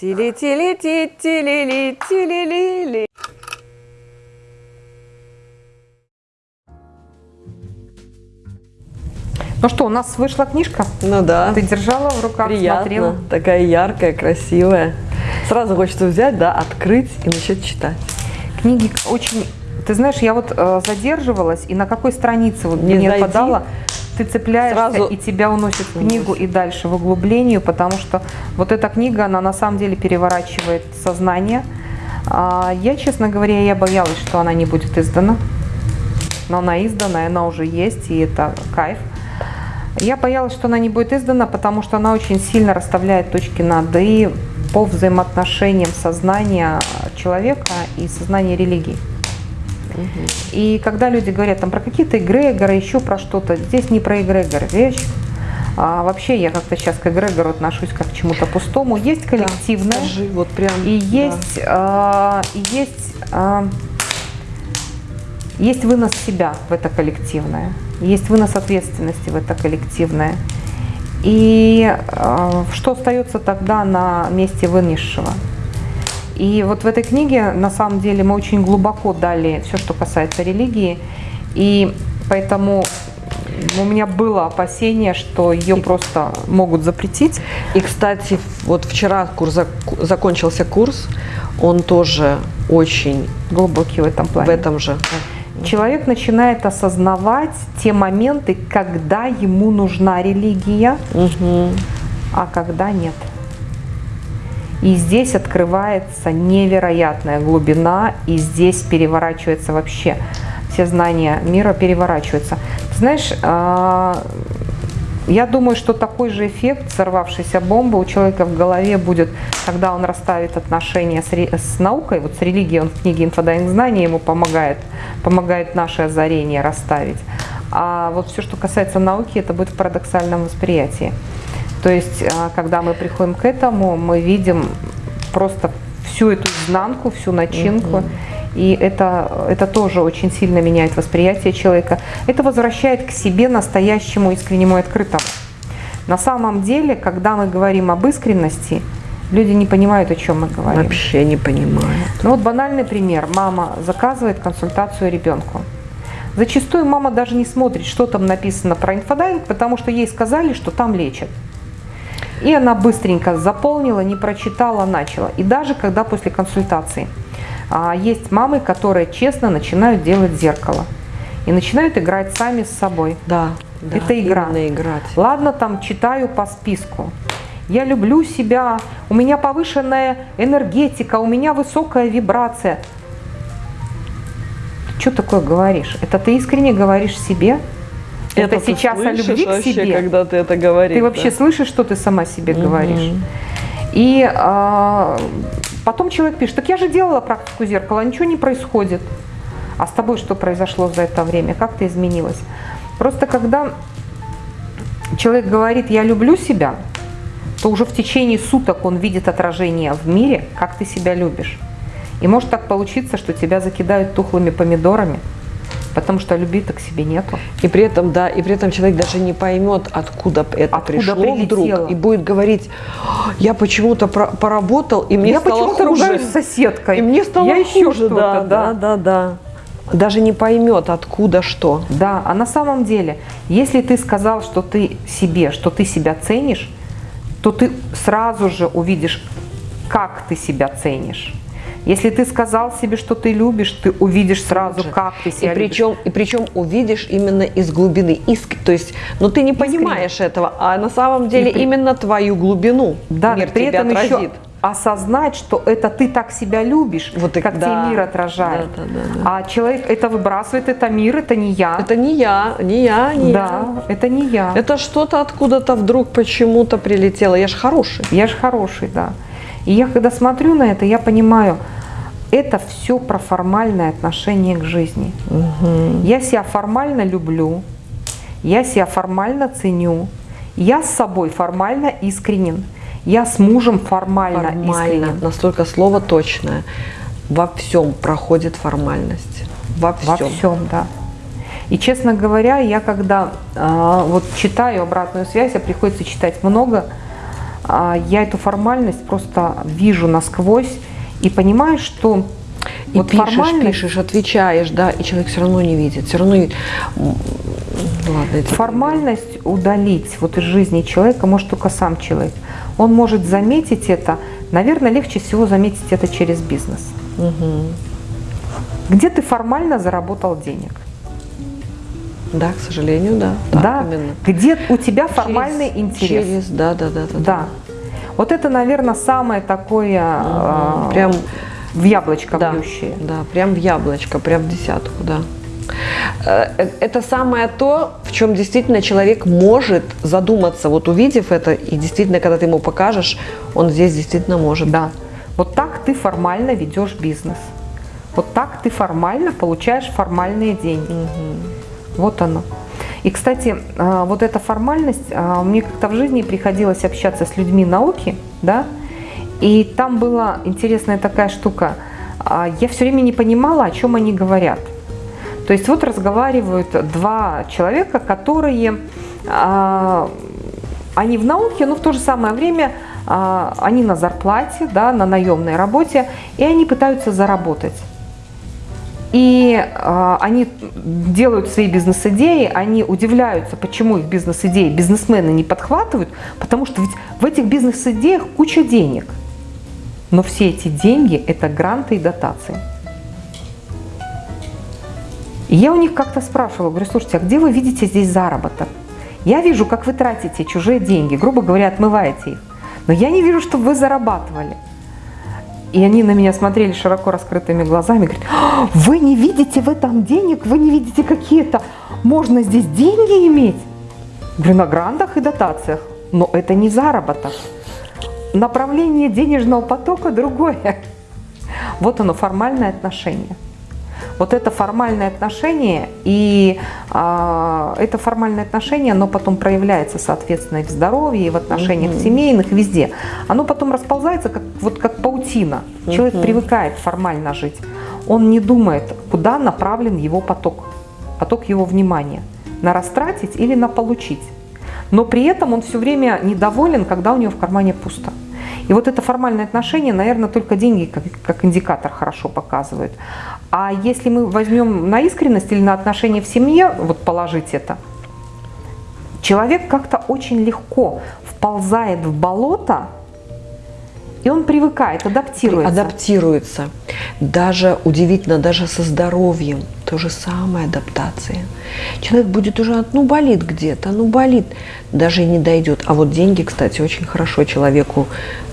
Тили-тили-ти-тили-ли-тили-ли-ли. Ну что, у нас вышла книжка? Ну да. Ты держала в руках, Приятно. смотрела? Такая яркая, красивая. Сразу хочется взять, да, открыть и начать читать. Книги очень... Ты знаешь, я вот э, задерживалась, и на какой странице вот Не мне зайди, подала, ты цепляешься, сразу и тебя уносит в книгу и дальше в углублению, потому что вот эта книга, она на самом деле переворачивает сознание. А, я, честно говоря, я боялась, что она не будет издана. Но она издана, и она уже есть, и это кайф. Я боялась, что она не будет издана, потому что она очень сильно расставляет точки над «и» по взаимоотношениям сознания человека и сознания религии. И когда люди говорят там про какие-то эгрегоры, еще про что-то, здесь не про эгрегор речь. А вообще я как-то сейчас к эгрегору отношусь как к чему-то пустому. Есть коллективное, Да, скажи, вот прям. и да. есть, а, и есть, а, есть вынос себя в это коллективное, есть вынос ответственности в это коллективное. И а, что остается тогда на месте вынесшего? И вот в этой книге, на самом деле, мы очень глубоко дали все, что касается религии. И поэтому у меня было опасение, что ее просто могут запретить. И, кстати, вот вчера курс зак- закончился курс, он тоже очень Глубокий в этом плане. в этом же. Человек начинает осознавать те моменты, когда ему нужна религия, Мгм. а когда нет. И здесь открывается невероятная глубина, и здесь переворачивается вообще. Все знания мира переворачиваются. Знаешь, а, я думаю, что такой же эффект сорвавшейся бомбы у человека в голове будет, когда он расставит отношения с наукой, вот с религией, он в книге «Инфодайинг знания» ему помогает, помогает наше озарение расставить. А вот все, что касается науки, это будет в парадоксальном восприятии. То есть, а, когда мы приходим к этому, мы видим просто всю эту изнанку, всю начинку. И это, это тоже очень сильно меняет восприятие человека. Это возвращает к себе настоящему, искреннему и открытому. На самом деле, когда мы говорим об искренности, люди не понимают, о чем мы говорим. Вообще не понимают. Ну вот банальный пример. Мама заказывает консультацию ребенку. Зачастую мама даже не смотрит, что там написано про инфодайинг, потому что ей сказали, что там лечат. И она быстренько заполнила, не прочитала, начала. И даже когда после консультации а, есть мамы, которые честно начинают делать зеркало. И начинают играть сами с собой. Да. да, Это игра. играть. Ладно, там читаю по списку. Я люблю себя, у меня повышенная энергетика, у меня высокая вибрация. Ты что такое говоришь? Это ты искренне говоришь себе? Это, сейчас о любви к вообще, себе? когда ты это говоришь. Ты вообще да? слышишь, что ты сама себе Мгм. говоришь? И а, потом человек пишет, так я же делала практику зеркала, ничего не происходит. А с тобой что произошло за это время? Как ты изменилась? Просто когда человек говорит, я люблю себя, то уже в течение суток он видит отражение в мире, как ты себя любишь. И может так получиться, что тебя закидают тухлыми помидорами, потому что любви-то к себе нету. И при этом, да, и при этом человек даже не поймет, откуда это Откуда пришло прилетело. вдруг, и будет говорить, «А, я почему-то поработал, и мне я стало почему-то хуже. ругаюсь с соседкой. И мне стало я еще хуже, да, да, да, да. Даже не поймет, откуда что. Да, а на самом деле, если ты сказал, что ты себе, что ты себя ценишь, то ты сразу же увидишь, как ты себя ценишь. Если ты сказал себе, что ты любишь, ты увидишь сразу, же. как ты И себя любишь. причем, и причем увидишь именно из глубины. Иск, то есть, ну ты не понимаешь этого, а на самом деле при- именно твою глубину Да, мир при тебе этом отразит. еще осознать, что это ты так себя любишь, Вот и- как да. тебе мир отражает. Да, да, да, да. А человек это выбрасывает, это мир, это не я. Это не я, не я, не да, я. это не я. Это что-то откуда-то вдруг почему-то прилетело. Я ж хороший. Я же хороший, да. И я когда смотрю на это, я понимаю, это все про формальное отношение к жизни. Я себя формально люблю, я себя формально ценю, я с собой формально искренен, я с мужем формально, Формально. искренен. Настолько слово точное. Во всем проходит формальность. Во всем. Во всем, да. И, честно говоря, я когда а, вот читаю обратную связь, а приходится читать много, я эту формальность просто вижу насквозь и понимаю, что И вот пишешь, формальность, пишешь, отвечаешь, да, и человек все равно не видит. Все равно... М, Ладно, это... формальность удалить вот из жизни человека может только сам человек. Он может заметить это, наверное, легче всего заметить это через бизнес. Мгм. Где ты формально заработал денег? Да, к сожалению, да. Так да? именно. Где у тебя формальный Через- интерес? Через, да, да, да, да. Да. Вот это, наверное, самое такое а, Прям, в яблочко да, бьющее. да, прям в яблочко, прям в десятку, да. Э, э, Это самое то, в чем действительно человек может задуматься, вот увидев это, и действительно, когда ты ему покажешь, он здесь действительно может. Да. Вот так ты формально ведешь бизнес. Вот так ты формально получаешь формальные деньги. Вот оно. И, кстати, а, вот эта формальность, а, мне как-то в жизни приходилось общаться с людьми науки, да, и там была интересная такая штука. А, Я все время не понимала, о чем они говорят. То есть вот разговаривают два человека, которые, а, они в науке, но в то же самое время а, они на зарплате, да, на наемной работе, и они пытаются заработать. И а, они делают свои бизнес-идеи, они удивляются, почему их бизнес-идеи бизнесмены не подхватывают, потому что ведь в этих бизнес-идеях куча денег. Но все эти деньги – это гранты и дотации. И я у них как-то спрашивала, говорю, слушайте, а где вы видите здесь заработок? Я вижу, как вы тратите чужие деньги, грубо говоря, отмываете их. Но я не вижу, чтобы вы зарабатывали. И они на меня смотрели широко раскрытыми глазами, говорят, «А, вы не видите в этом денег, вы не видите какие-то, можно здесь деньги иметь? Говорю, на грантах и дотациях, но это не заработок. Направление денежного потока другое. Вот оно, формальное отношение. Вот это формальное отношение, и а, это формальное отношение, оно потом проявляется, соответственно, и в здоровье, и в отношениях Мгм. семейных, везде. Оно потом расползается, как, вот как паутина. Человек Мгм. привыкает формально жить. Он не думает, куда направлен его поток, поток его внимания. На растратить или на получить. Но при этом он все время недоволен, когда у него в кармане пусто. И вот это формальное отношение, наверное, только деньги как, как индикатор хорошо показывают. А если мы возьмем на искренность или на отношения в семье, вот положить это, человек как-то очень легко вползает в болото, и он привыкает, адаптируется. Адаптируется. Даже удивительно, даже со здоровьем. То же самое адаптация. Человек будет уже, ну болит где-то, ну болит, даже и не дойдет. А вот деньги, кстати, очень хорошо человеку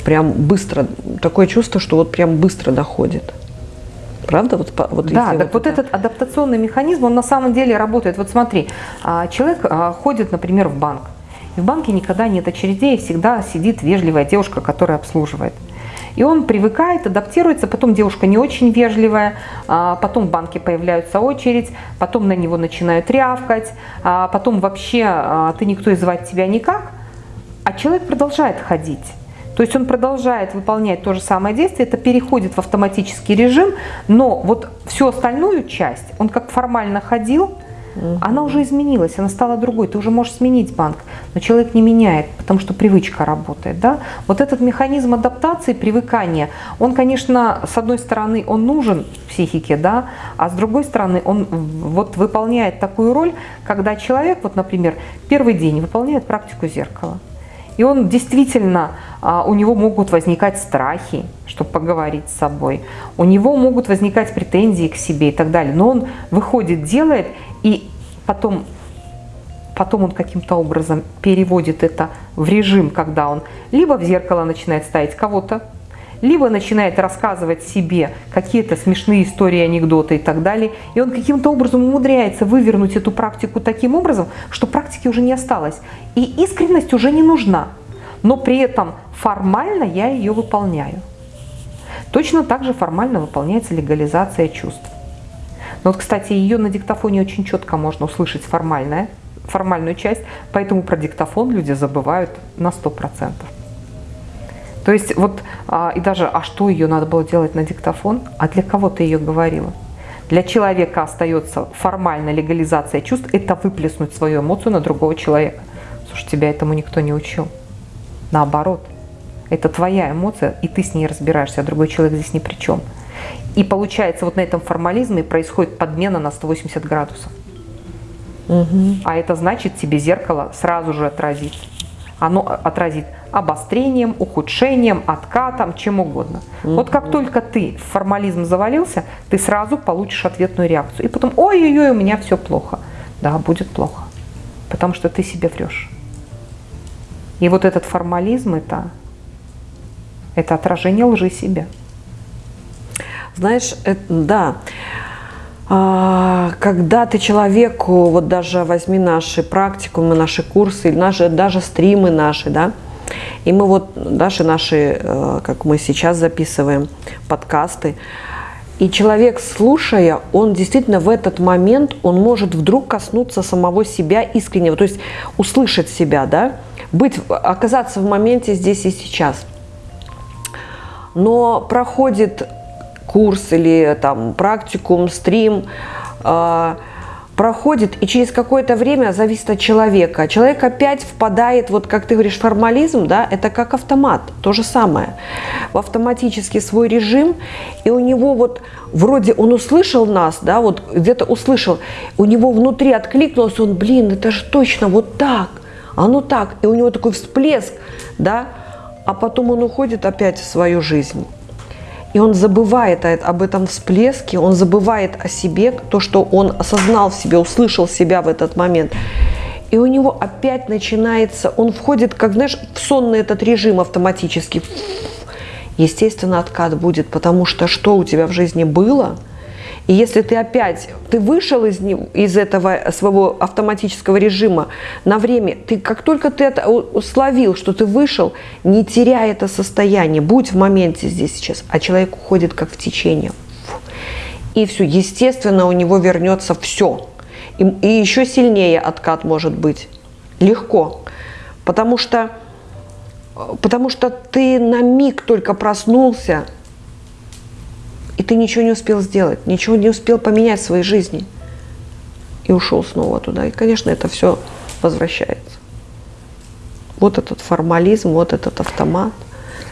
прям быстро, такое чувство, что вот прям быстро доходит. Правда? Вот, вот Да, так вот это- этот адаптационный механизм, он на самом деле работает. Вот смотри, а, человек а, ходит, например, в банк. И в банке никогда нет очередей, всегда сидит вежливая девушка, которая обслуживает. И он привыкает, адаптируется, потом девушка не очень вежливая, а, потом в банке появляется очередь, потом на него начинают рявкать, потом вообще ты никто и звать тебя никак, а человек продолжает ходить. То есть он продолжает выполнять то же самое действие, это переходит в автоматический режим, но вот всю остальную часть, он как формально ходил, она уже изменилась, она стала другой. Ты уже можешь сменить банк, но человек не меняет, потому что привычка работает. Да? Вот этот механизм адаптации, привыкания, он, конечно, с одной стороны, он нужен психике, да, а с другой стороны, он вот выполняет такую роль, когда человек, вот, например, первый день выполняет практику зеркала. И он действительно, а, у него могут возникать страхи, чтобы поговорить с собой. У него могут возникать претензии к себе и так далее. Но он выходит, делает, и потом, потом он каким-то образом переводит это в режим, когда он либо в зеркало начинает ставить кого-то, либо начинает рассказывать себе какие-то смешные истории, анекдоты и так далее. И он каким-то образом умудряется вывернуть эту практику таким образом, что практики уже не осталось. И искренность уже не нужна. Но при этом формально я ее выполняю. Точно так же формально выполняется легализация чувств. Но вот, кстати, ее на диктофоне очень четко можно услышать формальная, формальную часть, поэтому про диктофон люди забывают на 100%. То есть вот, а, и даже, а что ее надо было делать на диктофон? А для кого ты ее говорила? Для человека остается формальная легализация чувств, это выплеснуть свою эмоцию на другого человека. Слушай, тебя этому никто не учил. Наоборот, Это твоя эмоция, и ты с ней разбираешься, а другой человек здесь ни при чем. И получается, вот на этом формализме происходит подмена на 180 градусов. Угу. А это значит, тебе зеркало сразу же отразит. Оно отразит обострением, ухудшением, откатом, чем угодно. Угу. Вот как только ты в формализм завалился, ты сразу получишь ответную реакцию. И потом, ой-ой-ой, у меня все плохо. Да, будет плохо. Потому что ты себе врешь. И вот этот формализм это, это отражение лжи себе. Знаешь, это, да, когда ты человеку, вот даже возьми наши практикумы, наши курсы, наши, даже стримы наши, да, и мы вот, даже наши, э, как мы сейчас записываем, подкасты, и человек, слушая, он действительно в этот момент, он может вдруг коснуться самого себя искреннего, то есть услышать себя, да, быть, оказаться в моменте здесь и сейчас. Но проходит курс или там практикум, стрим, э, проходит, и через какое-то время зависит от человека. Человек опять впадает, вот как ты говоришь, формализм, да, это как автомат, то же самое. В автоматический свой режим, и у него вот вроде он услышал нас, да, вот где-то услышал, у него внутри откликнулось, он, блин, это же точно вот так, оно так, и у него такой всплеск, да, а потом он уходит опять в свою жизнь. И он забывает об этом всплеске, он забывает о себе, то, что он осознал в себе, услышал себя в этот момент. И у него опять начинается, он входит, как знаешь, в сонный этот режим автоматически. Естественно, откат будет, потому что что у тебя в жизни было – и если ты опять, ты вышел из, из этого своего автоматического режима на время, ты как только ты это словил, что ты вышел, не теряй это состояние, будь в моменте здесь сейчас, а человек уходит как в течение. И все, естественно, у него вернется все. И, и еще сильнее откат может быть. Легко. Потому что, потому что ты на миг только проснулся, и ты ничего не успел сделать, ничего не успел поменять в своей жизни. И ушел снова туда. И, конечно, это все возвращается. Вот этот формализм, вот этот автомат.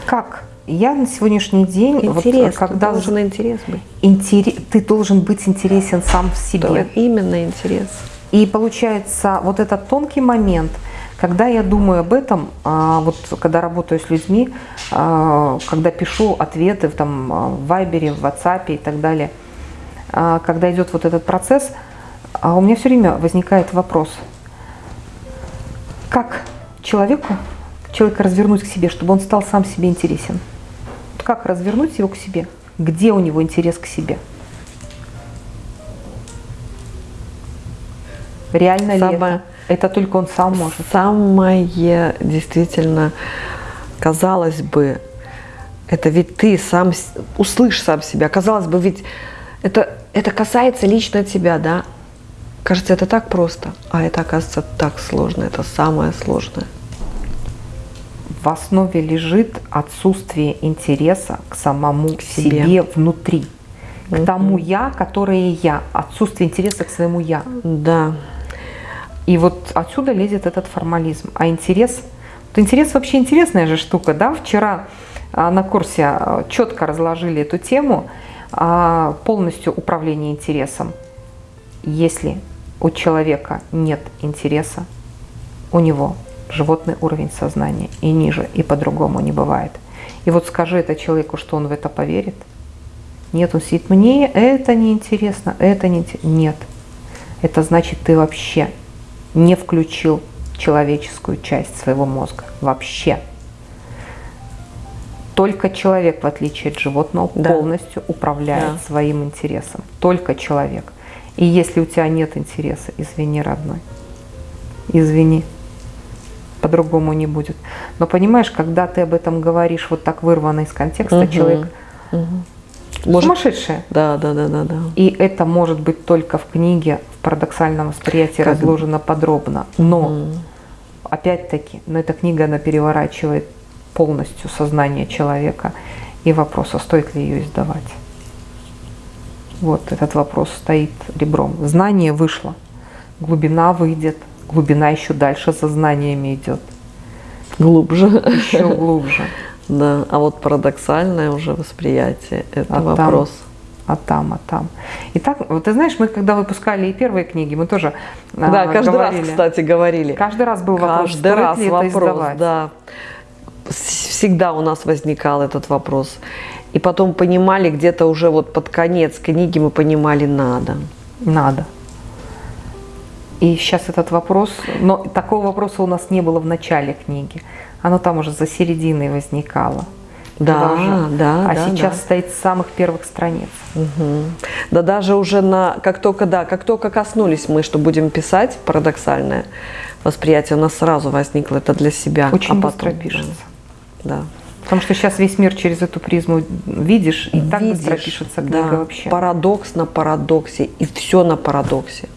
Как? Я на сегодняшний день, интерес, вот, когда должен интерес быть. Интерес, ты должен быть интересен сам в себе. Да, именно интерес. И получается, вот этот тонкий момент – когда я думаю об этом, а, вот когда работаю с людьми, а, когда пишу ответы там, а, в Вайбере, в WhatsApp и так далее, когда идет вот этот процесс, у меня все время возникает вопрос, как человеку, человека развернуть к себе, чтобы он стал сам себе интересен? Как развернуть его к себе? Где у него интерес к себе? Реально Самое... ли это? Это только он сам может. Самое действительно, казалось бы, это ведь ты сам услышь сам себя. Казалось бы, ведь это, это касается лично тебя, да? Кажется, это так просто, а это оказывается так сложно. Это самое сложное. В основе лежит отсутствие интереса к самому к себе. себе внутри, к тому я, которое я, отсутствие интереса к своему я. Да. И вот отсюда лезет этот формализм. А интерес, вот интерес вообще интересная же штука, да? Вчера а, на курсе а, четко разложили эту тему а, полностью управление интересом. Если у человека нет интереса, у него животный уровень сознания и ниже, и по-другому не бывает. И вот скажи это человеку, что он в это поверит. Нет, он сидит, мне это не интересно, это не. Нет, это значит, ты вообще не включил человеческую часть своего мозга вообще. Только человек, в отличие от животного, да. полностью управляет да. своим интересом. Только человек. И если у тебя нет интереса, извини, родной, извини, по-другому не будет. Но понимаешь, когда ты об этом говоришь вот так вырвано из контекста, угу. человек угу. Может, сумасшедшая. Да, да, да, да, да. И это может быть только в книге, парадоксальном восприятии как... разложено подробно. Но, угу. опять-таки, но эта книга, она переворачивает полностью сознание человека. И вопрос, а стоит ли ее издавать? Вот этот вопрос стоит ребром. Знание вышло, глубина выйдет, глубина еще дальше за знаниями идет. Глубже. Еще глубже. Да, а вот парадоксальное уже восприятие – это А там? вопрос. А там, а там. И так, вот ты знаешь, мы когда выпускали и первые книги, мы тоже а, Да, каждый говорили. раз, кстати, говорили. Каждый раз был вопрос, Каждый раз ли это вопрос, издавать. да. Всегда у нас возникал этот вопрос. И потом понимали где-то уже вот под конец книги мы понимали надо. Надо. И сейчас этот вопрос, но такого вопроса у нас не было в начале книги. Оно там уже за серединой возникало. Да, уже- да, А да, сейчас да. стоит с самых первых страниц. Мгм. Да даже уже на, как только, да, как только коснулись мы, что будем писать, парадоксальное восприятие у нас сразу возникло это для себя. Очень а быстро потом, пишется. Да. Потому что сейчас весь мир через эту призму видишь, и так быстро Видишь, пишется да, книга вообще. Парадокс на парадоксе, и все на парадоксе.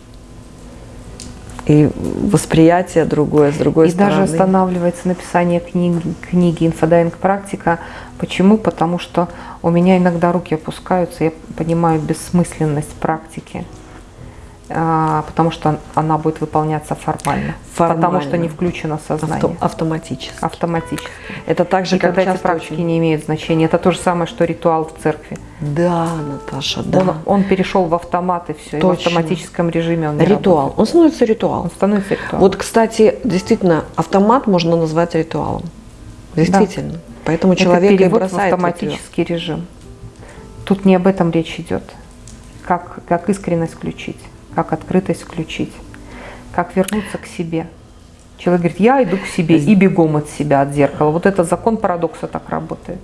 И восприятие другое, с другой и стороны. даже останавливается написание книги, книги «Инфодайинг практика». Почему? Потому что у меня иногда руки опускаются, я понимаю бессмысленность практики, потому что она будет выполняться формально, потому Формально. что не включено сознание, Авто- автоматически. автоматически. Это так же, И как тогда эти практики очень- не имеют значения. Это то же самое, что ритуал в церкви. Да, Наташа, да. Он, он перешел в автомат и все, и в Точно. автоматическом режиме он Ритуал. работает. Он становится ритуалом. Он становится ритуалом. Вот, кстати, действительно, автомат можно назвать ритуалом. Действительно. Поэтому Это человек и в бросает её. автоматический режим. Тут не об этом речь идет. Как, как искренность включить, как открытость включить, как вернуться к себе. Человек говорит, я иду к себе и бегом от себя, от зеркала. Вот это закон парадокса так работает.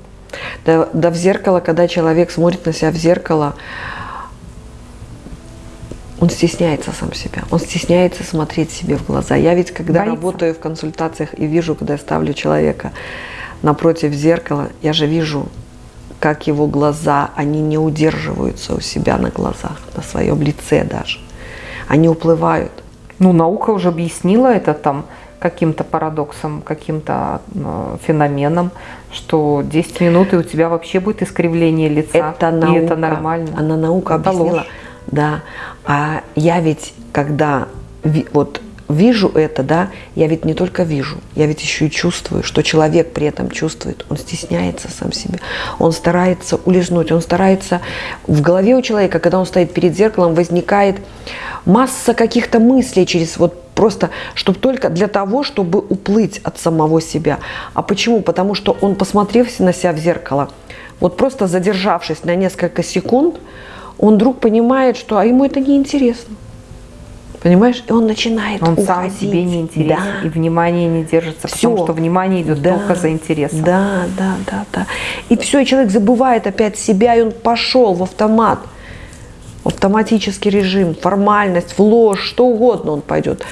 Да, да в зеркало, когда человек смотрит на себя в зеркало, он стесняется сам себя, он стесняется смотреть себе в глаза. Я ведь, когда Боится. работаю в консультациях и вижу, когда я ставлю человека напротив зеркала, я же вижу, как его глаза, они не удерживаются у себя на глазах, на своем лице даже. Они уплывают. Ну, наука уже объяснила это там каким-то парадоксом, каким-то э, феноменом, что 10 минут и у тебя вообще будет искривление лица. Это наука. И это нормально. Она наука Это объяснила. ложь. Да. А я ведь, когда вот вижу это, да, я ведь не только вижу, я ведь еще и чувствую, что человек при этом чувствует. Он стесняется сам себе. Он старается улизнуть, он старается... В голове у человека, когда он стоит перед зеркалом, возникает масса каких-то мыслей через вот просто, чтобы только для того, чтобы уплыть от самого себя. А почему? Потому что он, посмотрев на себя в зеркало, вот просто задержавшись на несколько секунд, он вдруг понимает, что а ему это не интересно. Понимаешь? И он начинает Он уходить. сам себе не интересен, Да. и внимание не держится, потому Всё. что внимание идет Да, только за интересом. Да, да, да, да. И все, и человек забывает опять себя, и он пошел в автомат. Автоматический режим, формальность, в ложь, что угодно он пойдет.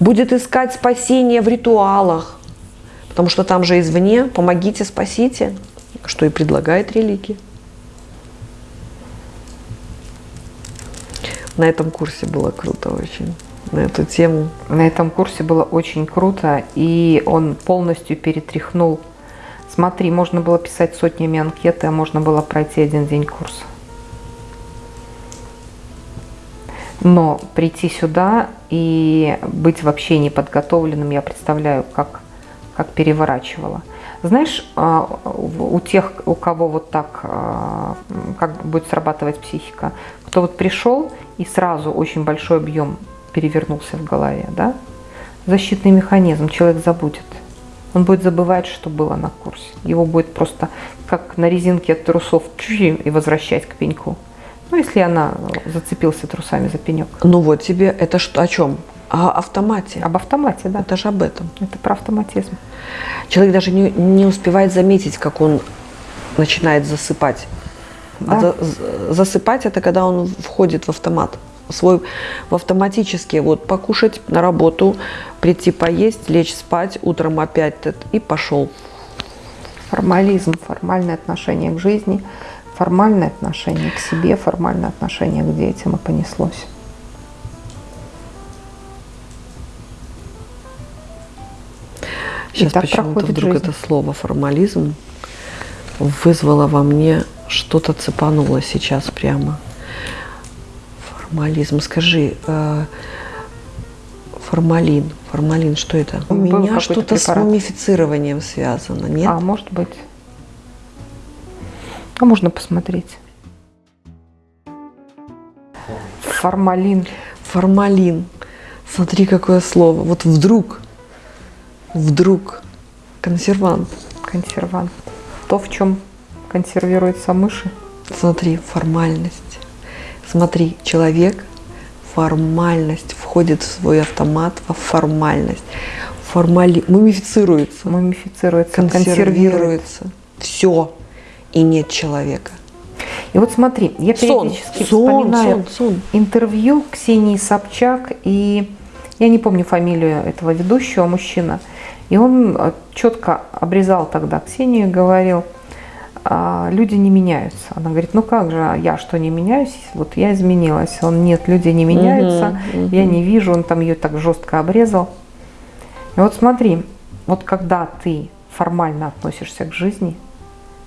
Будет искать спасение в ритуалах. Потому что там же извне помогите, спасите, что и предлагает религия. На этом курсе было круто очень, на эту тему. На этом курсе было очень круто, и он полностью перетряхнул. Смотри, можно было писать сотнями анкеты, а можно было пройти один день курса. Но прийти сюда и быть вообще неподготовленным, я представляю, как, как переворачивала. Знаешь, а, у тех, у кого вот так, а, как будет срабатывать психика, кто вот пришел и сразу очень большой объем перевернулся в голове, да, защитный механизм, человек забудет. Он будет забывать, что было на курсе. Его будет просто как на резинке от трусов и возвращать к пеньку. Ну, если она зацепился трусами за пенек. Ну вот тебе это что, о чем? О автомате. Об автомате, да. Это же об этом. Это про автоматизм. Человек даже не, не успевает заметить, как он начинает засыпать. А Да. за- з- засыпать это когда он входит в автомат. Свой в автоматически вот покушать на работу, прийти поесть, лечь спать, утром опять и пошел. Формализм, формальное отношение к жизни, формальное отношение к себе, формальное отношение к детям и понеслось. Сейчас почему-то вдруг жизнь. это слово формализм вызвало во мне что-то цепануло сейчас прямо. Формализм. Скажи, э, формалин. Формалин, что это? У Был меня что-то с мумифицированием связано, нет? А может быть, А можно посмотреть. Формалин. Формалин. Смотри, какое слово. Вот вдруг, вдруг консервант. Консервант. То, в чем консервируются мыши. Смотри, формальность. Смотри, человек, формальность входит в свой автомат во формальность. Формали... Мумифицируется. Мумифицируется, консервируется. Все. И нет человека. И вот смотри, я периодически сон, вспоминаю сон, сон. интервью Ксении Собчак, и я не помню фамилию этого ведущего, мужчина, и он э, четко обрезал тогда Ксению и говорил, «А, люди не меняются. Она говорит, ну как же, а я что не меняюсь? Вот я изменилась. Он, нет, люди не меняются, угу, угу. я не вижу, он там ее так жестко обрезал. И вот смотри, вот когда ты формально относишься к жизни,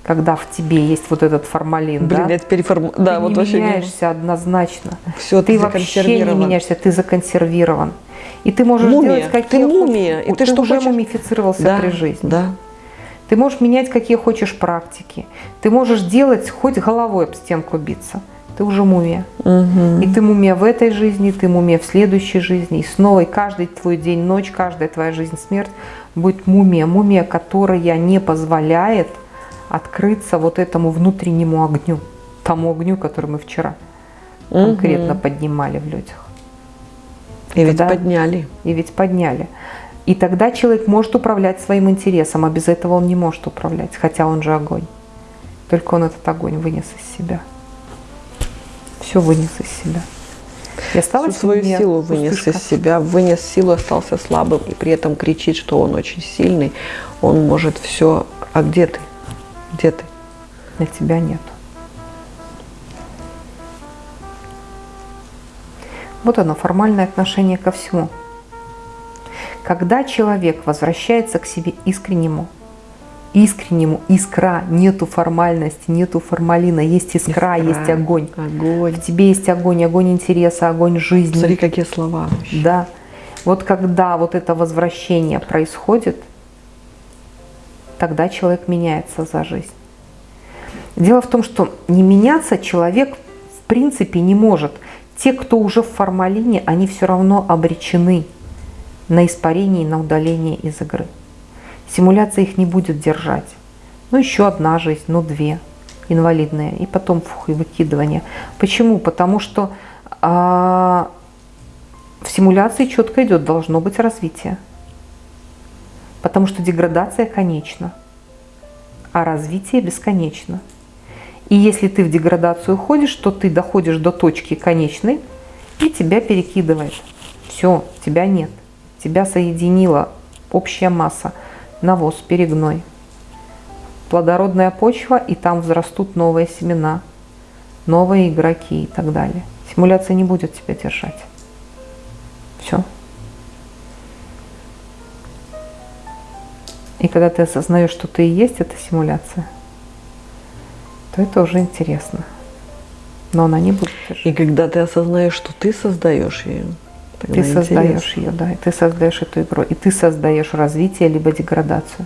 когда в тебе есть вот этот формалин, Блин, да, это переформ... ты да, не вот меняешься не... однозначно. Все, ты, ты вообще не меняешься, ты законсервирован. И ты можешь мумия. делать какие ты мумия, и ты, ты что уже хочешь? мумифицировался да, при жизни. Да. Ты можешь менять какие хочешь практики. Ты можешь делать хоть головой об стенку биться. Ты уже мумия. Угу. И ты мумия в этой жизни, ты мумия в следующей жизни. И снова, и каждый твой день, ночь, каждая твоя жизнь, смерть будет мумия. Мумия, которая не позволяет открыться вот этому внутреннему огню. Тому огню, который мы вчера угу. конкретно поднимали в людях. И ведь подняли. И ведь подняли. И тогда человек может управлять своим интересом, а без этого он не может управлять, хотя он же огонь. Только он этот огонь вынес из себя. Все вынес из себя. И осталась Всю свою силу вынес пустышка. из себя, вынес силу, остался слабым, и при этом кричит, что он очень сильный, он может все. А где ты? Где ты? На тебя нет. Вот оно, формальное отношение ко всему. Когда человек возвращается к себе искреннему, искреннему, искра, нету формальности, нету формалина, есть искра, искра есть огонь. Огонь. В тебе есть огонь, огонь интереса, огонь жизни. Смотри, какие слова. Да. Вот когда вот это возвращение происходит, тогда человек меняется за жизнь. Дело в том, что не меняться человек в принципе не может – те, кто уже в формалине, они все равно обречены на испарение и на удаление из игры. Симуляция их не будет держать. Ну, еще одна жизнь, ну, две инвалидные, и потом фух, и выкидывание. Почему? Потому что а, в симуляции четко идет, должно быть развитие. Потому что деградация конечна, а развитие бесконечно. И если ты в деградацию ходишь, то ты доходишь до точки конечной, и тебя перекидывает. Все, тебя нет. Тебя соединила общая масса, навоз, перегной. Плодородная почва, и там взрастут новые семена, новые игроки и так далее. Симуляция не будет тебя держать. Все. И когда ты осознаешь, что ты и есть эта симуляция – то это уже интересно. Но она не будет. И когда ты осознаешь, что ты создаешь ее, ты создаешь ее, да, и ты создаешь эту игру, и ты создаешь развитие либо деградацию.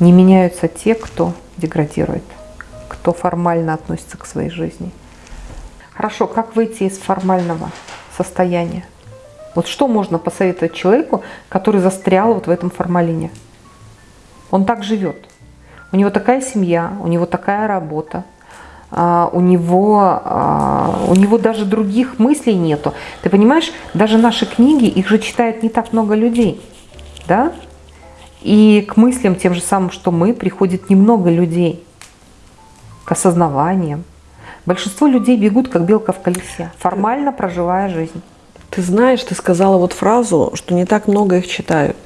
Не меняются те, кто деградирует, кто формально относится к своей жизни. Хорошо, как выйти из формального состояния? Вот что можно посоветовать человеку, который застрял вот в этом формалине? Он так живет. У него такая семья, у него такая работа, а, у него, а, у него даже других мыслей нету. Ты понимаешь, даже наши книги, их же читает не так много людей, да? И к мыслям тем же самым, что мы, приходит немного людей, к осознаваниям. Большинство людей бегут, как белка в колесе, формально проживая жизнь. Ты знаешь, ты сказала вот фразу, что не так много их читают.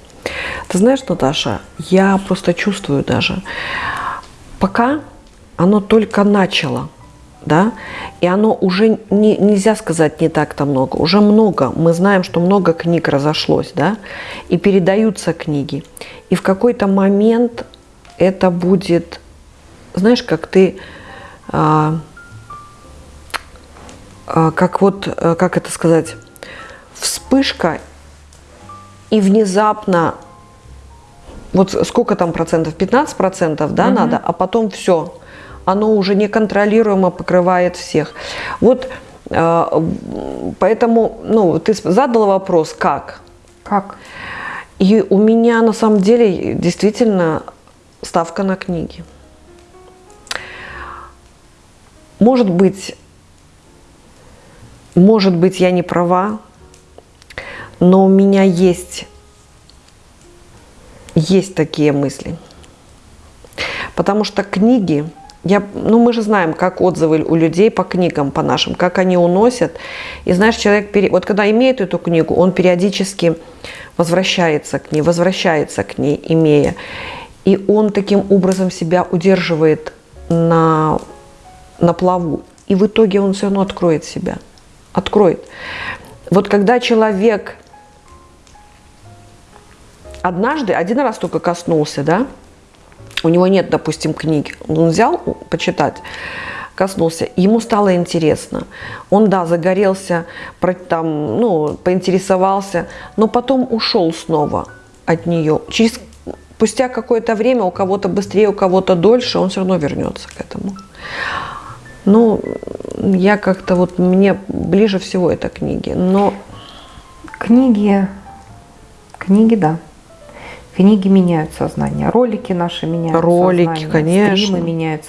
Ты знаешь, Наташа, я просто чувствую даже, пока оно только начало, да, и оно уже не, нельзя сказать не так-то много, уже много, мы знаем, что много книг разошлось, да, и передаются книги, и в какой-то момент это будет, знаешь, как ты, а, а, как вот, а, как это сказать, вспышка и внезапно, вот сколько там процентов, 15 процентов, да, угу. надо, а потом все, оно уже неконтролируемо покрывает всех. Вот э, поэтому, ну, ты задала вопрос, как? Как? И у меня на самом деле действительно ставка на книги. Может быть, может быть, я не права, но у меня есть, есть такие мысли. Потому что книги, я, ну мы же знаем, как отзывы у людей по книгам, по нашим, как они уносят. И знаешь, человек, пере... вот когда имеет эту книгу, он периодически возвращается к ней, возвращается к ней, имея. И он таким образом себя удерживает на, на плаву. И в итоге он все равно откроет себя. Откроет. Вот когда человек однажды, один раз только коснулся, да, у него нет, допустим, книги, он взял почитать, коснулся, ему стало интересно. Он, да, загорелся, там, ну, поинтересовался, но потом ушел снова от нее. Через, спустя какое-то время, у кого-то быстрее, у кого-то дольше, он все равно вернется к этому. Ну, я как-то вот, мне ближе всего это книги, но... Книги, книги, да. Книги меняют сознание, ролики наши меняют ролики, сознание, конечно. стримы меняют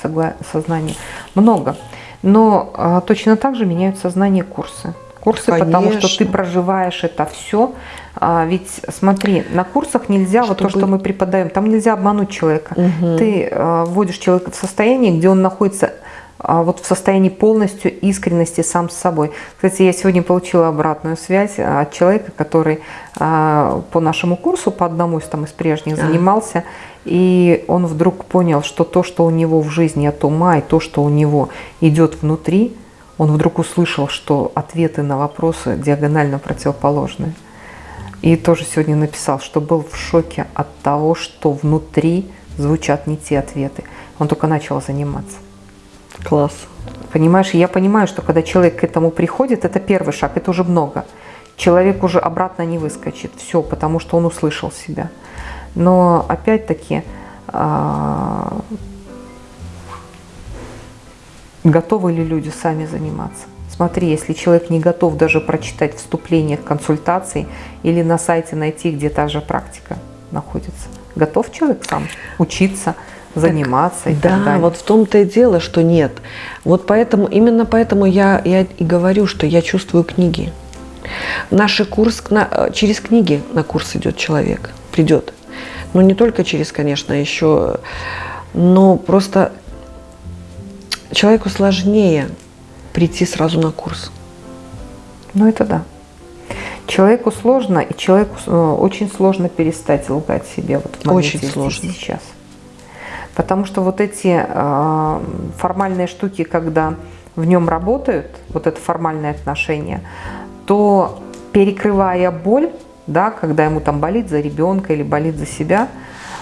сознание. Много. Но а, точно так же меняют сознание курсы. Курсы, конечно. потому что ты проживаешь это все. А, ведь смотри, на курсах нельзя, Чтобы... вот то, что мы преподаем, там нельзя обмануть человека. Угу. Ты а, вводишь человека в состояние, где он находится вот в состоянии полностью искренности сам с собой. Кстати, я сегодня получила обратную связь от человека, который а, по нашему курсу, по одному из, там, из прежних занимался, и он вдруг понял, что то, что у него в жизни от ума, и то, что у него идет внутри, он вдруг услышал, что ответы на вопросы диагонально противоположные. И тоже сегодня написал, что был в шоке от того, что внутри звучат не те ответы. Он только начал заниматься. Класс. Понимаешь, я понимаю, что когда человек к этому приходит, это первый шаг, это уже много. Человек уже обратно не выскочит, все, потому что он услышал себя. Но опять-таки, а, готовы ли люди сами заниматься? Смотри, если человек не готов даже прочитать вступление к консультации или на сайте найти, где та же практика находится, готов человек сам учиться, заниматься так, и да, так далее. вот в том-то и дело, что нет. Вот поэтому, именно поэтому я, я и говорю, что я чувствую книги. Наш курс, на, через книги на курс идет человек, придет. Ну, не только через, конечно, еще, но просто человеку сложнее прийти сразу на курс. Ну, это да. Человеку сложно, и человеку э, очень сложно перестать лгать себе вот в моменте очень сложно. сейчас. Потому что вот эти э, формальные штуки, когда в нем работают, вот это формальное отношение, то перекрывая боль, да, когда ему там болит за ребенка или болит за себя,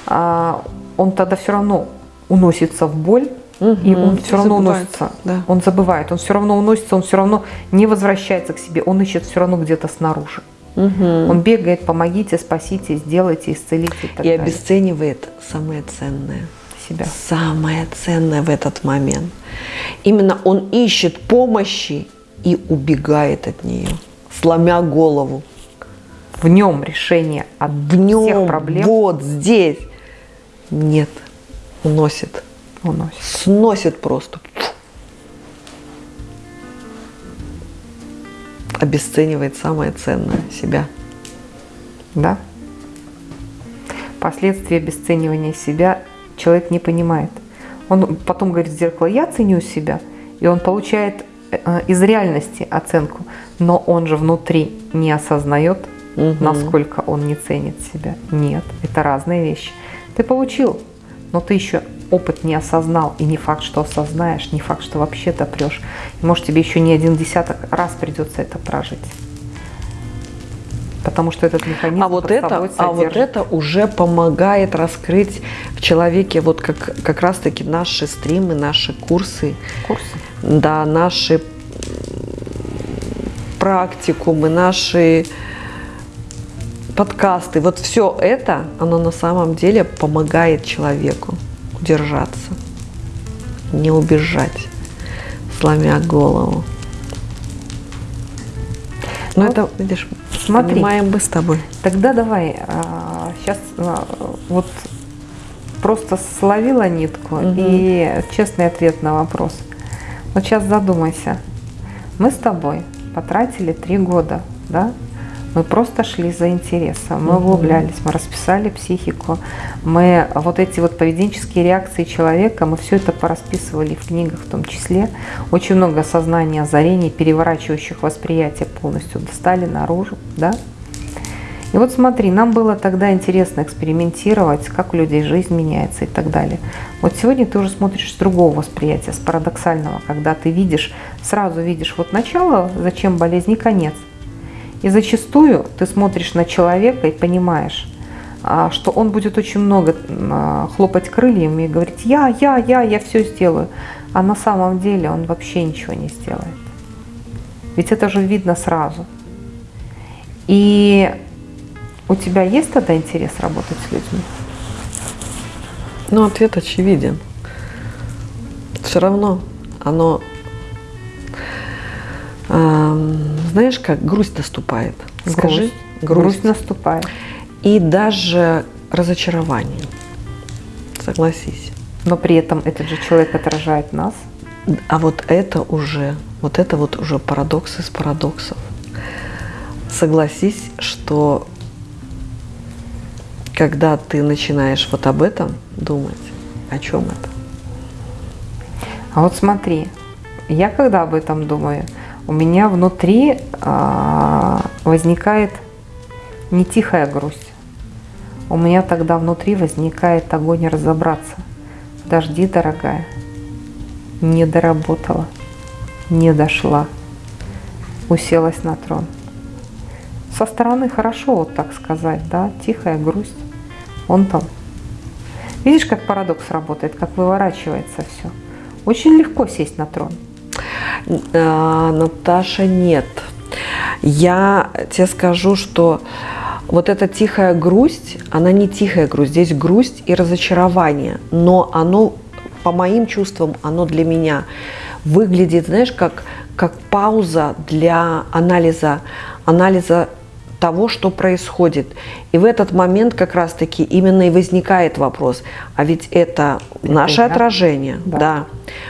э, он тогда все равно уносится в боль, угу, и он все равно забывает, уносится, да. он забывает, он все равно уносится, он все равно не возвращается к себе, он ищет все равно где-то снаружи. Угу. Он бегает, помогите, спасите, сделайте, исцелите. И, и обесценивает самое ценное себя. Самое ценное в этот момент. Именно он ищет помощи и убегает от нее, сломя голову. В нем решение от в нем, всех проблем. Вот здесь. Нет. Уносит. Уносит. Сносит просто. Обесценивает самое ценное себя. Да. Последствия обесценивания себя человек не понимает. Он потом говорит в зеркало, я ценю себя, и он получает э, из реальности оценку, но он же внутри не осознает, угу. насколько он не ценит себя. Нет, это разные вещи. Ты получил, но ты еще опыт не осознал, и не факт, что осознаешь, не факт, что вообще допрешь. И может тебе еще не один десяток раз придется это прожить потому что этот механизм а вот это, А вот это уже помогает раскрыть в человеке вот как, как раз-таки наши стримы, наши курсы. Курсы? Да, наши практикумы, наши подкасты. Вот все это, оно на самом деле помогает человеку удержаться. не убежать, сломя голову. Ну, Вот это, видишь, смотри. понимаем мы с тобой. Тогда давай, сейчас вот просто словила нитку Мгм. и честный ответ на вопрос. Вот сейчас задумайся. Мы с тобой потратили три года, да? Мы просто шли за интересом, мы углублялись, мы расписали психику, мы вот эти вот поведенческие реакции человека, мы все это порасписывали в книгах в том числе. Очень много осознания, озарений, переворачивающих восприятие полностью достали наружу, да? И вот смотри, нам было тогда интересно экспериментировать, как у людей жизнь меняется и так далее. Вот сегодня ты уже смотришь с другого восприятия, с парадоксального, когда ты видишь, сразу видишь вот начало, зачем болезнь и конец. И зачастую ты смотришь на человека и понимаешь, а, что он будет очень много а, хлопать крыльями и говорить «я, я, я, я все сделаю», а на самом деле он вообще ничего не сделает. Ведь это же видно сразу. И у тебя есть тогда интерес работать с людьми? Ну, ответ очевиден. Все равно оно, эм, знаешь, как грусть наступает. Скажи, грусть, грусть наступает. И даже разочарование. Согласись. Но при этом этот же человек отражает нас. А вот это уже, вот это вот уже парадокс из парадоксов. Согласись, что когда ты начинаешь вот об этом думать, о чем это? А вот смотри, я когда об этом думаю, у меня внутри а, возникает не тихая грусть. У меня тогда внутри возникает огонь разобраться. Подожди, дорогая, не доработала, не дошла, уселась на трон. Со стороны хорошо вот так сказать, да, тихая грусть. Он там. Видишь, как парадокс работает, как выворачивается все. Очень легко сесть на трон. А, Наташа, нет. Я тебе скажу, что вот эта тихая грусть, она не тихая грусть, здесь грусть и разочарование, но оно, по моим чувствам, оно для меня выглядит, знаешь, как, как пауза для анализа, анализа того, что происходит. И в этот момент как раз-таки именно и возникает вопрос, а ведь это, Это наше я? отражение, Да. да,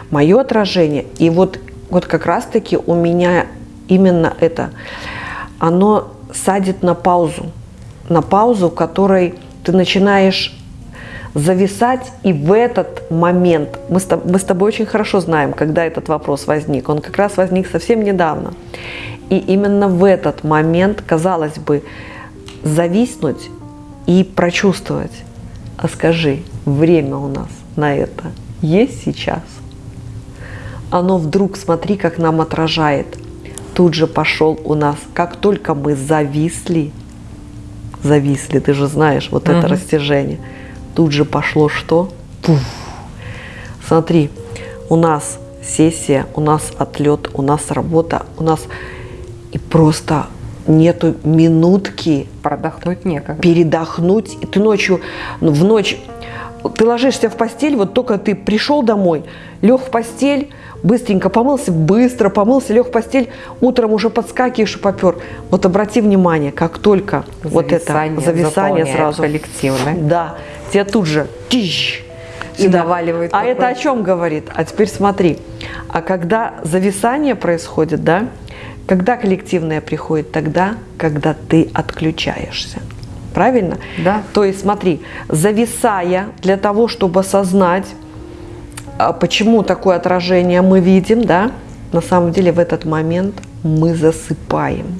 мое отражение. И вот, вот как раз-таки у меня именно это, оно садит на паузу, на паузу, в которой ты начинаешь зависать, и в этот момент, мы с, мы с тобой очень хорошо знаем, когда этот вопрос возник, он как раз возник совсем недавно. И именно в этот момент, казалось бы, зависнуть и прочувствовать. А скажи, время у нас на это есть сейчас? Оно вдруг, смотри, как нам отражает. Тут же пошел у нас, как только мы зависли, зависли, ты же знаешь, вот это Мгм. растяжение, тут же пошло что? Пуф. Смотри, у нас сессия, у нас отлет, у нас работа, у нас и просто нету минутки Продохнуть некогда. передохнуть. И ты ночью, ну, в ночь, ты ложишься в постель, вот только ты пришел домой, лег в постель, быстренько помылся, быстро помылся, лег в постель, утром уже подскакиваешь и попер. Вот обрати внимание, как только вот это Зависание зависание сразу, коллективное. да, тебе тут же тищ, И наваливает А это о чем говорит? А теперь смотри, а когда зависание происходит, да, когда коллективное приходит, тогда, когда ты отключаешься. Правильно? Да. То есть смотри, зависая для того, чтобы осознать, почему такое отражение мы видим, да, на самом деле в этот момент мы засыпаем.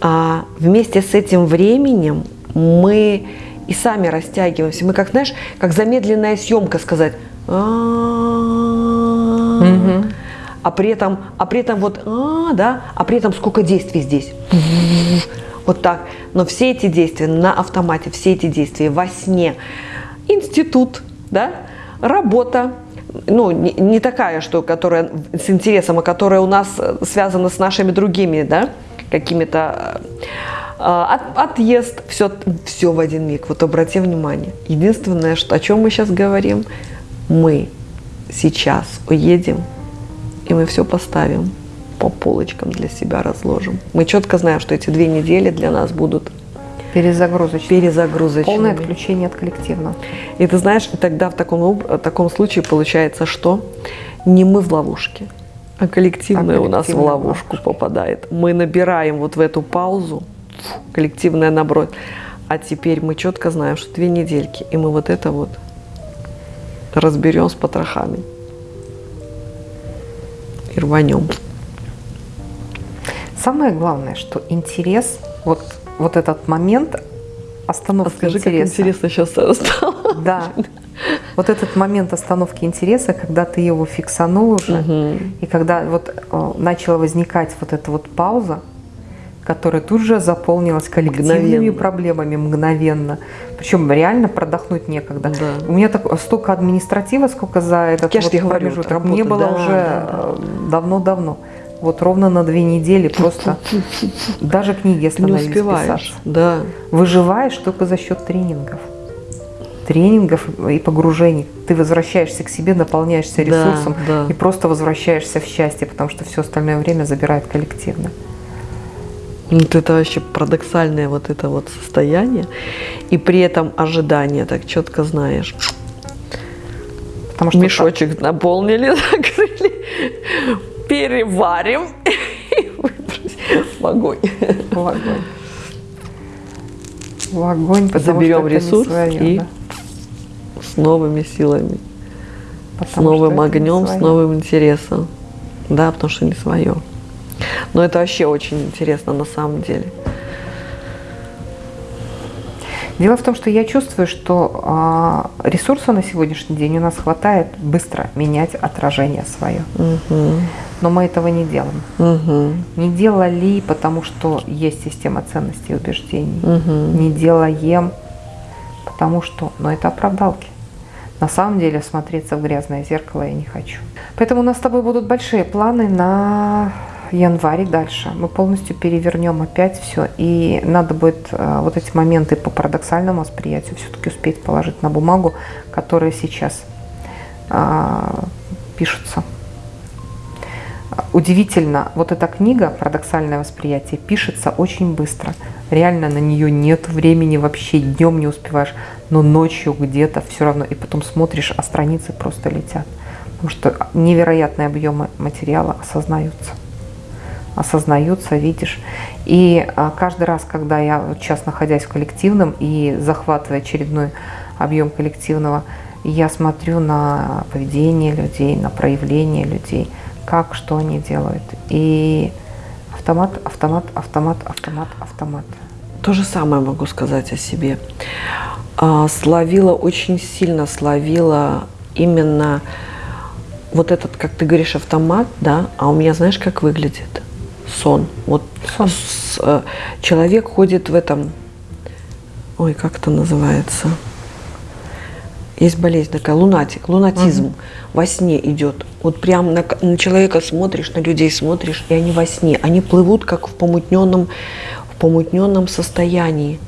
А вместе с этим временем мы и сами растягиваемся. Мы как, знаешь, как замедленная съемка сказать. А при этом, а при этом вот, а, да, а при этом сколько действий здесь. Вот так. Но все эти действия на автомате, все эти действия во сне. Институт, да, работа, ну, не, такая, что, которая с интересом, а которая у нас э, связана с нашими другими, да, какими-то э, от- отъезд, все, все в один миг. Вот обрати внимание. Единственное, что, о чем мы сейчас говорим, мы сейчас уедем, и мы все поставим по полочкам для себя разложим. Мы четко знаем, что эти две недели для нас будут Перезагрузочными. перезагрузочными. Полное отключение от коллективного. И ты знаешь, тогда в таком, об- таком случае получается, что не мы в ловушке, а коллективное А у нас в в ловушку попадает. Мы набираем вот в эту паузу, фу, коллективное наброд. А теперь мы четко знаем, что две недельки, и мы вот это вот разберем с потрохами. И рванем. Самое главное, что интерес, вот, вот этот момент А остановки скажи, как интереса. интересно сейчас стало. Да. Вот этот момент остановки интереса, когда ты его фиксанул уже, и когда вот э, начала возникать вот эта вот пауза, которая тут же заполнилась коллективными Мгновенно. проблемами мгновенно. Причем реально продохнуть некогда. Да. У меня так, столько административа, сколько за этот Я вот промежуток вот не работа, было да, уже да, э, давно-давно. Вот ровно на две недели просто даже книги Не остановились успеваешь. писаться. Да. Выживаешь только за счет тренингов. Тренингов и погружений. Ты возвращаешься к себе, наполняешься Да, ресурсом да. и просто возвращаешься в счастье, потому что все остальное время забирает коллективно. Вот это вообще парадоксальное вот это вот состояние. И при этом ожидание, так четко знаешь. Потому что Мешочек наполнили, закрыли, переварим и выбросим в огонь. в огонь. В огонь, потому Заберем что это не ресурс своё, и да. С новыми силами, с Потому что новым огнем, с новым интересом. Да, потому что не свое. Но это вообще очень интересно на самом деле. Дело в том, что я чувствую, что а, ресурса на сегодняшний день у нас хватает быстро менять отражение свое. Мгм. Но мы этого не делаем. Мгм. Не делали, потому что есть система ценностей и убеждений. Мгм. Не делаем, потому что, но это оправдалки. На самом деле смотреться в грязное зеркало я не хочу. Поэтому у нас с тобой будут большие планы на январь и дальше. Мы полностью перевернем опять все. И надо будет э, вот эти моменты по парадоксальному восприятию все-таки успеть положить на бумагу, которые сейчас а, пишутся. Удивительно, вот эта книга «Парадоксальное восприятие» пишется очень быстро. Реально на нее нет времени вообще, днем не успеваешь, но ночью где-то все равно. И потом смотришь, а страницы просто летят. Потому что невероятные объемы материала осознаются. Осознаются, видишь. И а, каждый раз, когда я сейчас находясь в коллективном и захватывая очередной объем коллективного, я смотрю на поведение людей, на проявление людей, как, что они делают. И автомат, автомат, автомат, автомат, автомат. То же самое могу сказать о себе. А, Словила, очень сильно словила именно вот этот, как ты говоришь, автомат, да, а у меня знаешь, как выглядит? Сон. Вот Сон. с- э, человек ходит в этом, ой, как это называется? Есть болезнь такая, лунатик, лунатизм. Во сне идет. Вот прям на, на человека смотришь, на людей смотришь, и они во сне. Они плывут как в помутненном, в помутненном состоянии.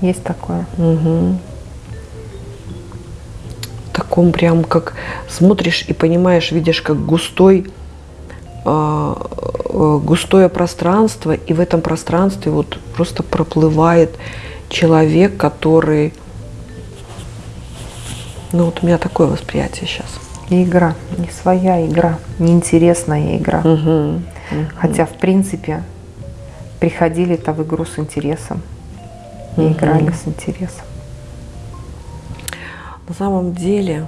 Есть такое. Мгм. Таком прям как смотришь и понимаешь, видишь, как густой, а, э, густое пространство, и в этом пространстве вот просто проплывает человек, который, ну вот у меня такое восприятие сейчас. И игра, не своя игра, неинтересная игра. Мгм. Хотя, в принципе, приходили-то в игру с интересом и Мгм. играли с интересом. На самом деле,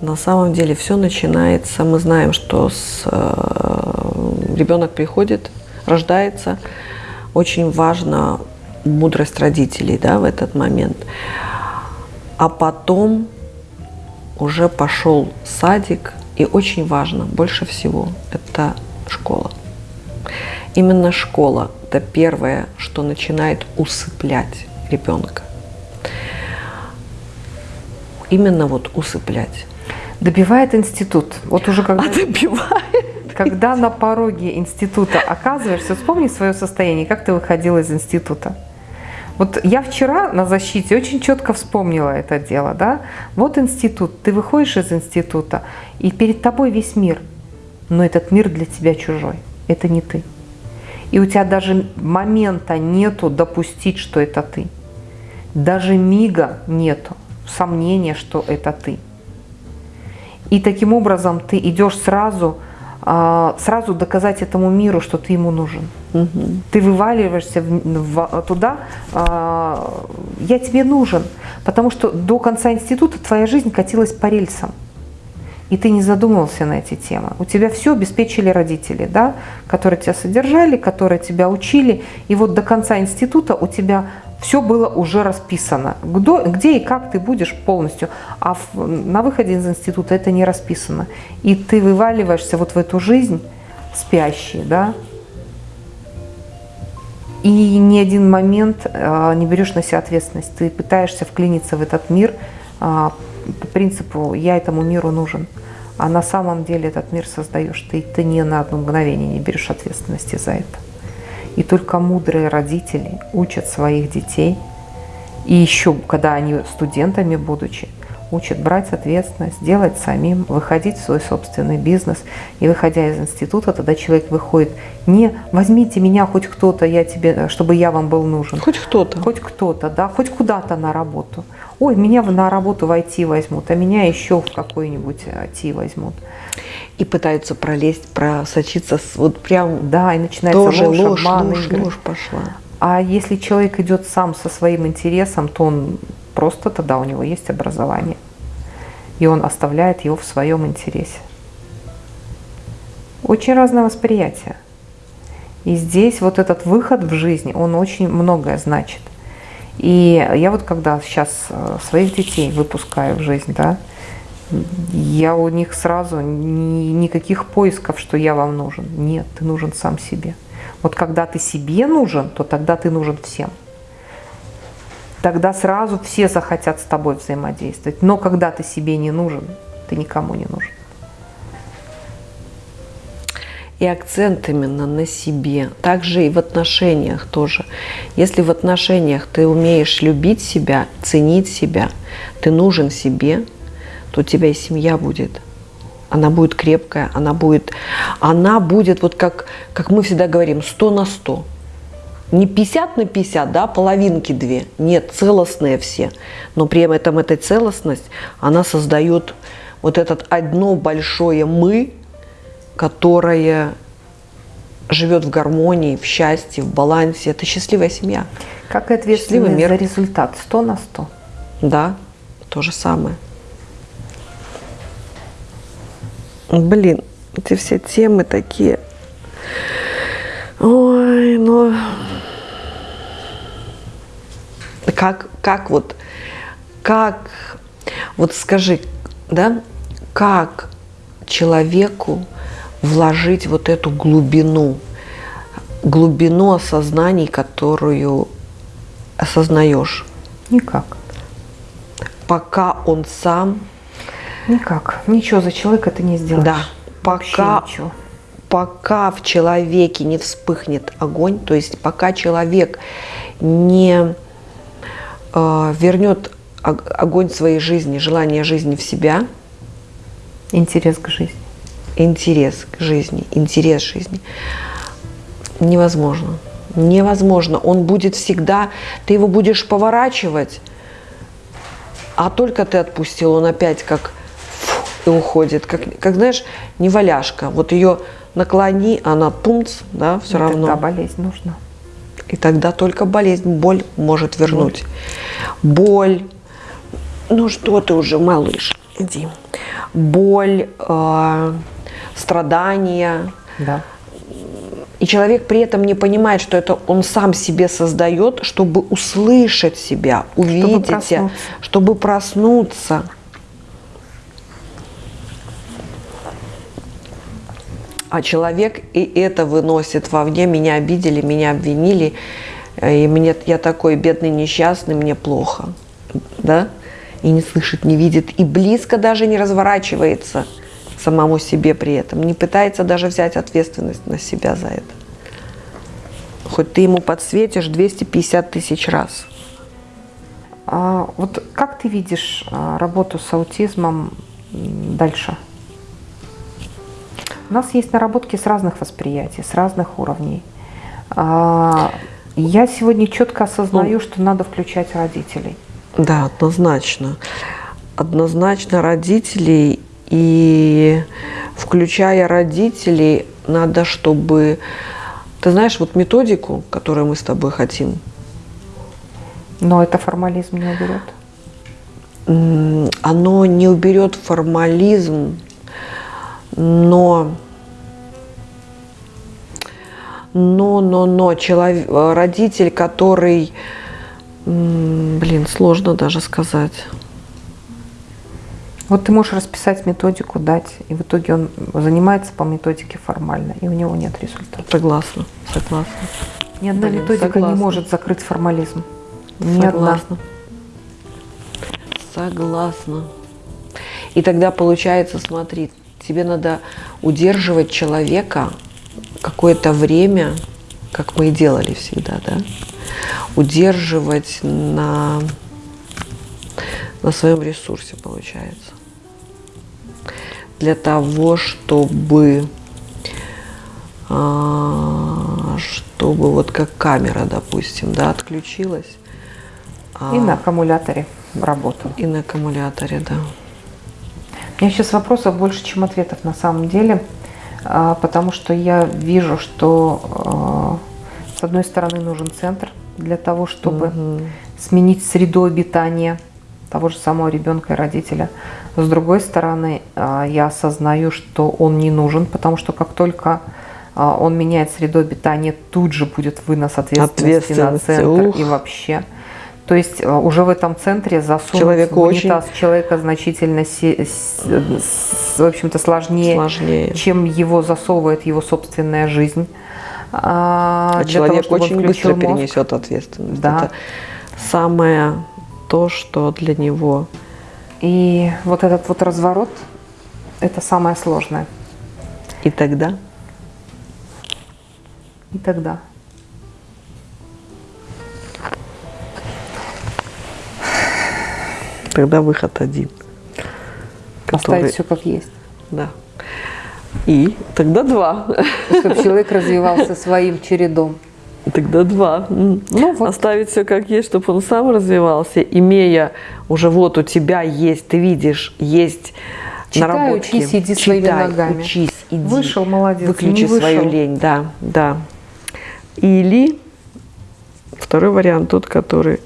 на самом деле все начинается. Мы знаем, что с, э, ребенок приходит, рождается. Очень важна мудрость родителей да, в этот момент. А потом уже пошел садик, и очень важно, больше всего, это школа. Именно школа – это первое, что начинает усыплять ребенка. Именно вот усыплять. Добивает институт. Вот уже когда, А добивает. когда на пороге института оказываешься, вспомни свое состояние, как ты выходила из института. Вот я вчера на защите очень четко вспомнила это дело, да. Вот институт, ты выходишь из института, и перед тобой весь мир, но этот мир для тебя чужой, это не ты. И у тебя даже момента нету допустить, что это ты. Даже мига нету сомнения, что это ты. И таким образом ты идешь сразу, а, сразу доказать этому миру, что ты ему нужен. Угу. Ты вываливаешься в, в, туда, а, я тебе нужен, потому что до конца института твоя жизнь катилась по рельсам и ты не задумывался на эти темы. У тебя все обеспечили родители, да, которые тебя содержали, которые тебя учили, и вот до конца института у тебя все было уже расписано, где, и как ты будешь полностью, а на выходе из института это не расписано. И ты вываливаешься вот в эту жизнь спящий, да, и ни один момент э, не берешь на себя ответственность. Ты пытаешься вклиниться в этот мир э, по принципу «я этому миру нужен». А на самом деле этот мир создаешь ты, ты ни на одно мгновение не берешь ответственности за это. И только мудрые родители учат своих детей, и еще, когда они студентами будучи, учат брать ответственность, делать самим, выходить в свой собственный бизнес. И выходя из института, тогда человек выходит не «возьмите меня хоть кто-то, я тебе, чтобы я вам был нужен». Хоть кто-то. Хоть кто-то, да, хоть куда-то на работу. Ой, меня на работу в IT возьмут, а меня еще в какой-нибудь IT возьмут. И пытаются пролезть, просочиться, вот прям Да, и начинается тоже ложь, ложь, обман, ложь, игры. ложь пошла. А если человек идет сам со своим интересом, то он просто тогда у него есть образование. И он оставляет его в своем интересе. Очень разное восприятие. И здесь вот этот выход в жизнь, он очень многое значит. И я вот когда сейчас э, своих детей выпускаю в жизнь, да, я у них сразу ни, никаких поисков, что я вам нужен. Нет, ты нужен сам себе. Вот когда ты себе нужен, то тогда ты нужен всем. Тогда сразу все захотят с тобой взаимодействовать. Но когда ты себе не нужен, ты никому не нужен. И акцент именно на себе. Также и в отношениях тоже. Если в отношениях ты умеешь любить себя, ценить себя, ты нужен себе, то у тебя и семья будет. Она будет крепкая, она будет, она будет вот как, как мы всегда говорим, 100 на 100. Не 50 на 50, да, половинки две. Нет, целостные все. Но при этом эта целостность, она создает вот этот одно большое «мы», которая живет в гармонии, в счастье, в балансе. Это счастливая семья. Как и ответственность за результат 100 на 100. Да, то же самое. Блин, эти все темы такие. Ой, ну... Как, как вот, как, вот скажи, да, как человеку вложить вот эту глубину, глубину осознаний, которую осознаешь? Никак. Пока он сам... Никак. Ничего за человека ты не сделаешь. Да. Пока, пока в человеке не вспыхнет огонь, то есть пока человек не вернет огонь своей жизни, желание жизни в себя. Интерес к жизни интерес к жизни, интерес жизни. Невозможно. Невозможно. Он будет всегда, ты его будешь поворачивать, а только ты отпустил, он опять как и уходит. Как, как знаешь, неваляшка. Вот ее наклони, она пумц, да, все и равно. Тогда болезнь нужна. И тогда только болезнь, боль может вернуть. Боль. Ну что ты уже, малыш, иди. Боль, э, страдания. Да. И человек при этом не понимает, что это он сам себе создает, чтобы услышать себя, увидеть, чтобы проснуться. Чтобы проснуться. А человек и это выносит вовне. Меня обидели, меня обвинили. И мне, я такой бедный, несчастный, мне плохо. Да? И не слышит, не видит. И близко даже не разворачивается – самому себе при этом, не пытается даже взять ответственность на себя за это. Хоть ты ему подсветишь 250 тысяч раз – А, вот как ты видишь а, работу с аутизмом дальше? У нас есть наработки с разных восприятий, с разных уровней. А, я сегодня четко осознаю, ну, что надо включать родителей. Да, однозначно. Однозначно родителей и включая родителей, надо, чтобы... Ты знаешь, вот методику, которую мы с тобой хотим. Но это формализм не уберет. Оно не уберет формализм, но но, но, но человек, родитель, который, блин, сложно даже сказать. Вот ты можешь расписать методику, дать, и в итоге он занимается по методике формально, и у него нет результата. Согласна, согласна. Ни одна блин, методика согласна. не может закрыть формализм. Ни согласна. одна. Согласна. И тогда получается, смотри, тебе надо удерживать человека какое-то время, как мы и делали всегда, да, удерживать на, на своем ресурсе, получается. Для того, чтобы, а, чтобы вот как камера, допустим, да, отключилась. И а, на аккумуляторе работал. И на аккумуляторе, да. У меня сейчас вопросов больше, чем ответов на самом деле. А, потому что я вижу, что а, с одной стороны нужен центр для того, чтобы угу. сменить среду обитания того же самого ребенка и родителя. С другой стороны, а, я осознаю, что он не нужен, потому что как только он меняет среду обитания, тут же будет вынос ответственности, ответственности на центр ух. и вообще. То есть э, уже в этом центре засунуть Человеку в унитаз очень... человека значительно, в общем-то, сложнее, сложнее, чем его засовывает его собственная жизнь. А, а человек того, очень быстро мозг. перенесет ответственность. Да. Это самое то, что для него. И вот этот вот разворот, это самое сложное. И тогда? И тогда. Тогда выход один. Который... Оставить все как есть. Да. И тогда два. Чтобы человек развивался своим чередом. Тогда два. Ну, вот. Оставить все как есть, чтобы он сам развивался, имея уже вот у тебя есть, ты видишь, есть Читай, наработки. учись, иди Читай, своими ногами. учись, иди. Вышел, молодец. Выключи вышел. свою лень, да, да. Или второй вариант, тот, который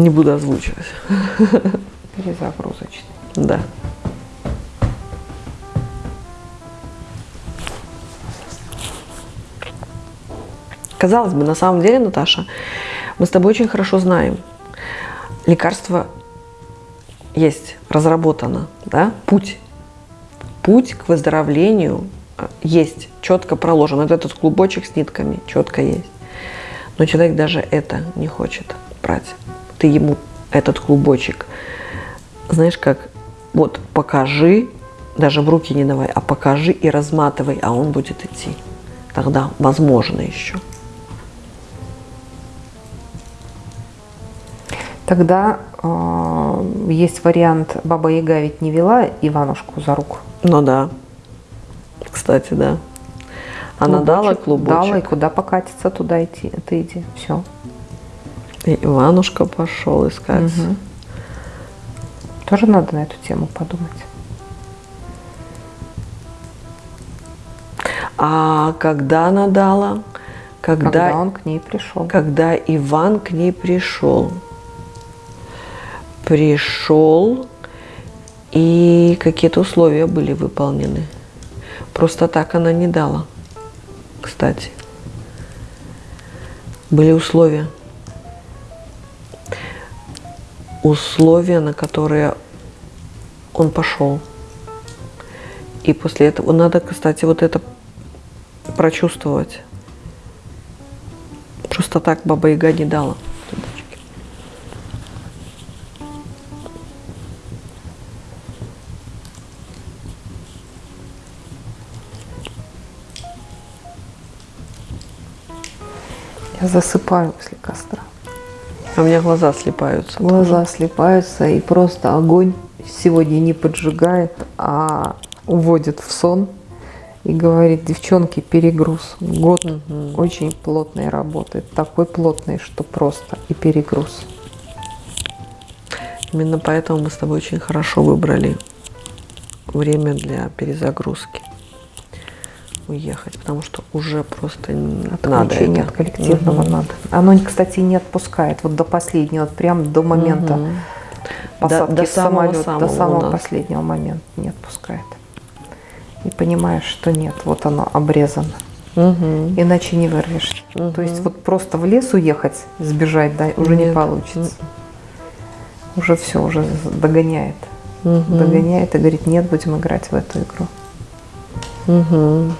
не буду озвучивать. Перезагрузочный. Да. Казалось бы, на самом деле, Наташа, мы с тобой очень хорошо знаем. Лекарство есть, разработано, да, путь. Путь к выздоровлению а, есть, четко проложен. Вот этот клубочек с нитками четко есть. Но человек даже это не хочет брать ты ему этот клубочек, знаешь, как вот покажи, даже в руки не давай, а покажи и разматывай, а он будет идти. Тогда возможно еще. Тогда э, есть вариант, Баба Яга ведь не вела Иванушку за руку. Ну да, кстати, да. Она клубочек, дала клубочек. Дала, и куда покатиться, туда идти, ты иди, все. И Иванушка пошел искать. Угу. Тоже надо на эту тему подумать. А когда она дала? Когда, когда он к ней пришел. Когда Иван к ней пришел. Пришел, и какие-то условия были выполнены. Просто так она не дала, кстати. Были условия условия, на которые он пошел. И после этого надо, кстати, вот это прочувствовать. Просто так Баба Яга не дала. Я засыпаю после костра. А у меня глаза слепаются. Глаза слепаются, и просто огонь сегодня не поджигает, а уводит в сон. И говорит, девчонки, перегруз. Год очень плотной работы. Такой плотный, что просто и перегруз. Именно поэтому мы с тобой очень хорошо выбрали время для перезагрузки. Уехать, потому что уже просто надо Отключение это. от коллективного Мгм. надо. Оно, кстати, не отпускает вот до последнего, вот прям до момента Мгм. посадки до в самолет, самого-самого до самого последнего момента не отпускает. И понимаешь, что нет, вот оно обрезано. Мгм. Иначе не вырвешься. То есть вот просто в лес уехать, сбежать, да, уже не Нет. получится. Уже все, уже догоняет. Мгм. Догоняет и говорит, нет, будем играть в эту игру. Мгм.